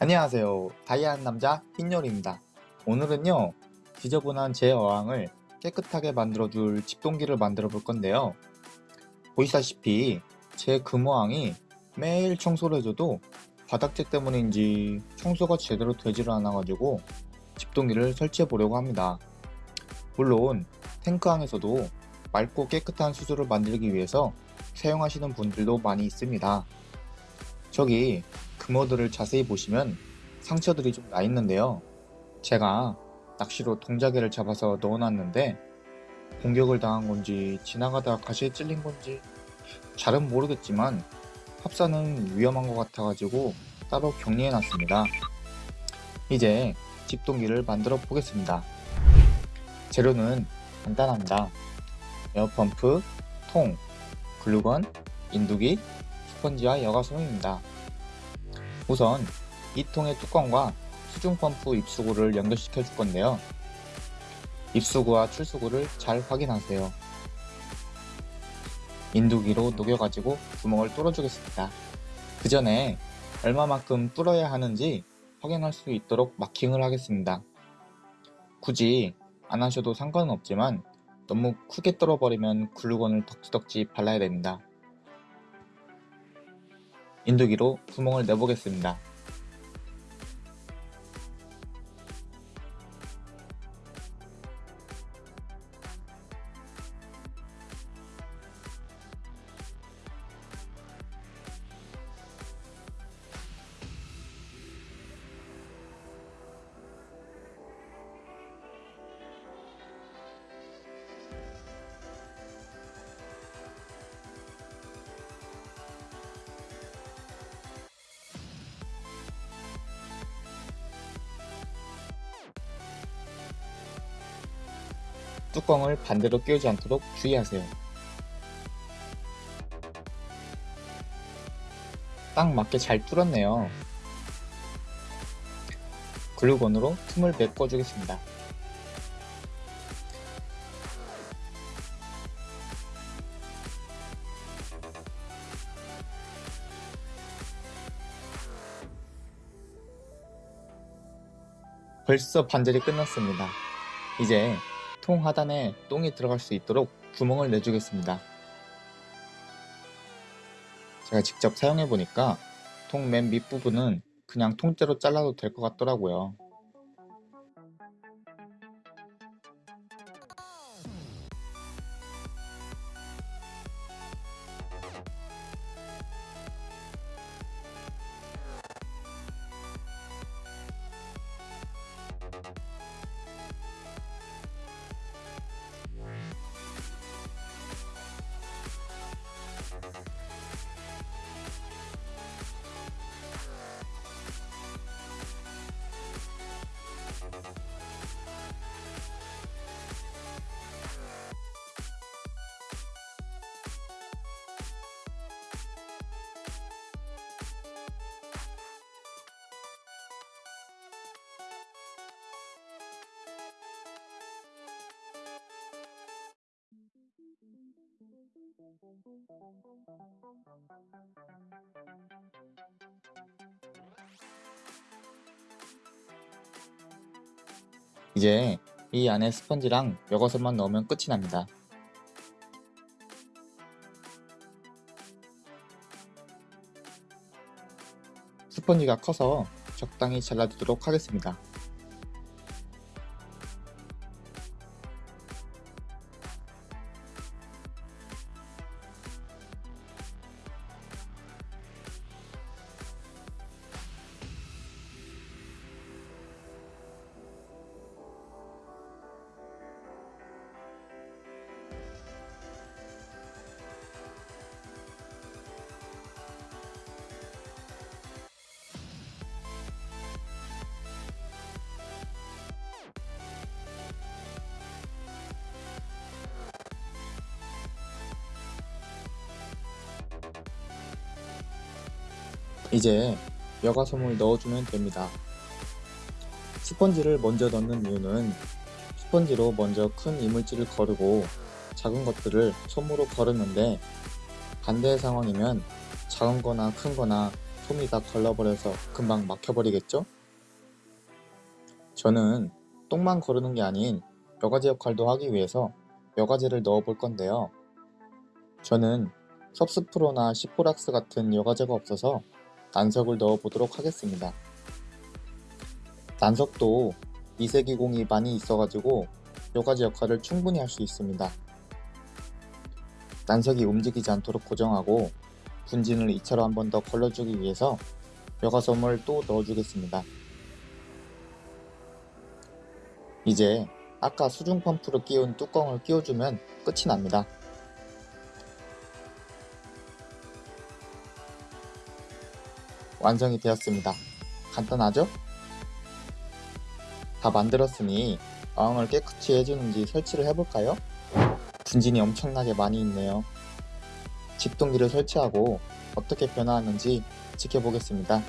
안녕하세요. 다이아한 남자 흰열입니다. 오늘은요, 지저분한 제 어항을 깨끗하게 만들어줄 집동기를 만들어 볼 건데요. 보시다시피 제 금어항이 매일 청소를 해줘도 바닥재 때문인지 청소가 제대로 되지를 않아가지고 집동기를 설치해 보려고 합니다. 물론 탱크항에서도 맑고 깨끗한 수조를 만들기 위해서 사용하시는 분들도 많이 있습니다. 저기 금어들을 자세히 보시면 상처들이 좀 나 있는데요. 제가 낚시로 동자개를 잡아서 넣어놨는데 공격을 당한 건지 지나가다가 가시에 찔린 건지 잘은 모르겠지만 합사는 위험한 것 같아가지고 따로 격리해놨습니다. 이제 집동기를 만들어 보겠습니다. 재료는 간단합니다. 에어펌프, 통, 글루건, 인두기, 스펀지와 여과솜입니다. 우선 이 통의 뚜껑과 수중 펌프 입수구를 연결시켜 줄 건데요. 입수구와 출수구를 잘 확인하세요. 인두기로 녹여가지고 구멍을 뚫어주겠습니다. 그 전에 얼마만큼 뚫어야 하는지 확인할 수 있도록 마킹을 하겠습니다. 굳이 안 하셔도 상관은 없지만 너무 크게 뚫어버리면 글루건을 덕지덕지 발라야 됩니다. 인두기로 구멍을 내보겠습니다. 뚜껑을 반대로 끼우지 않도록 주의하세요. 딱 맞게 잘 뚫었네요. 글루건으로 틈을 메꿔주겠습니다. 벌써 반절이 끝났습니다. 이제 통 하단에 똥이 들어갈 수 있도록 구멍을 내주겠습니다. 제가 직접 사용해 보니까 통 맨 밑부분은 그냥 통째로 잘라도 될 것 같더라고요. 이제 이 안에 스펀지랑 여과솜만 넣으면 끝이 납니다. 스펀지가 커서 적당히 잘라주도록 하겠습니다. 이제 여과솜을 넣어주면 됩니다. 스펀지를 먼저 넣는 이유는 스펀지로 먼저 큰 이물질을 거르고 작은 것들을 솜으로 거르는데 반대의 상황이면 작은 거나 큰 거나 솜이 다 걸러버려서 금방 막혀버리겠죠? 저는 똥만 거르는 게 아닌 여과제 역할도 하기 위해서 여과제를 넣어 볼 건데요. 저는 섭스프로나 시포락스 같은 여과제가 없어서 난석을 넣어 보도록 하겠습니다. 난석도 미세기공이 많이 있어가지고 여과제 역할을 충분히 할 수 있습니다. 난석이 움직이지 않도록 고정하고 분진을 2차로 한 번 더 걸러주기 위해서 여과솜을 또 넣어주겠습니다. 이제 아까 수중 펌프로 끼운 뚜껑을 끼워주면 끝이 납니다. 완성이 되었습니다. 간단하죠? 다 만들었으니 어항을 깨끗이 해주는지 설치를 해볼까요? 분진이 엄청나게 많이 있네요. 집동기를 설치하고 어떻게 변화하는지 지켜보겠습니다.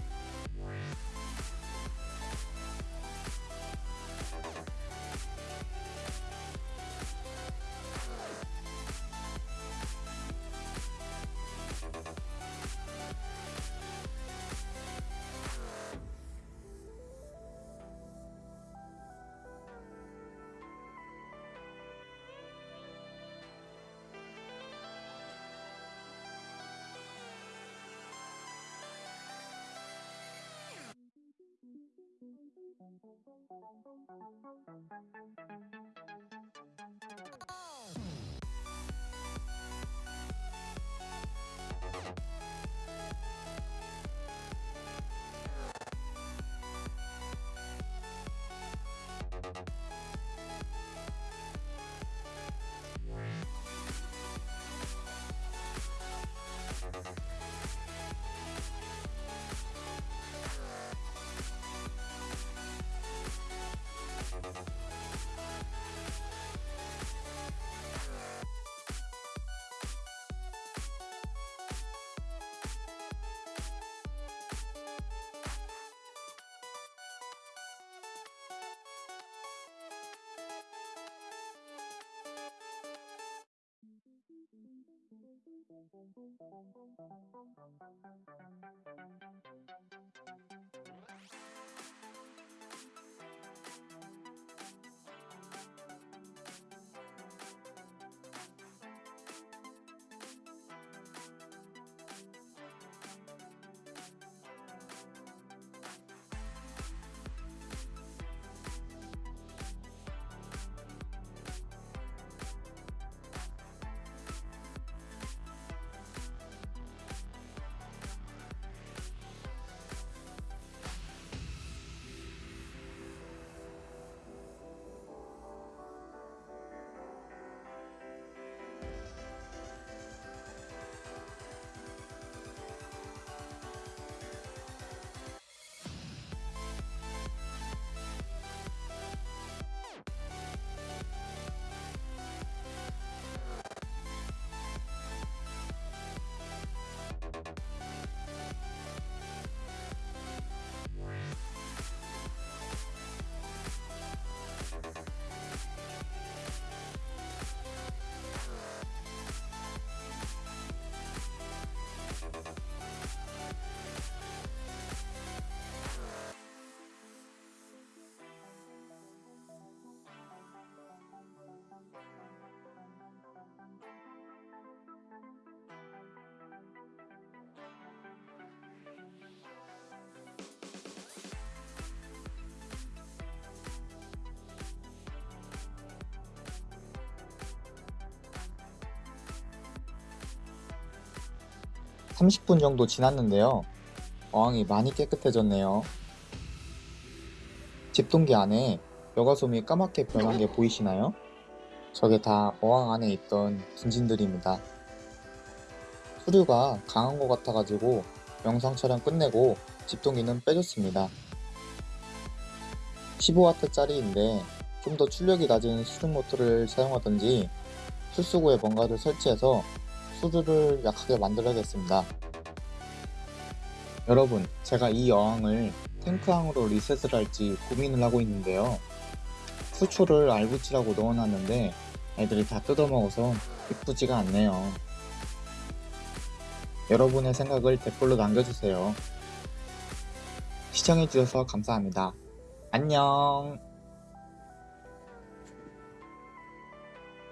삼십 분 정도 지났는데요. 어항이 많이 깨끗해졌네요. 집동기 안에 여과솜이 까맣게 변한 게 보이시나요? 저게 다 어항 안에 있던 분진들입니다. 수류가 강한 것 같아가지고 영상 촬영 끝내고 집동기는 빼줬습니다. 15W짜리인데 좀 더 출력이 낮은 수중 모터를 사용하든지 출수구에 뭔가를 설치해서 수류를 약하게 만들어야겠습니다. 여러분, 제가 이 어항을 탱크항으로 리셋을 할지 고민을 하고 있는데요. 수초를 알붙이라고 넣어놨는데 애들이 다 뜯어먹어서 이쁘지가 않네요. 여러분의 생각을 댓글로 남겨주세요. 시청해주셔서 감사합니다. 안녕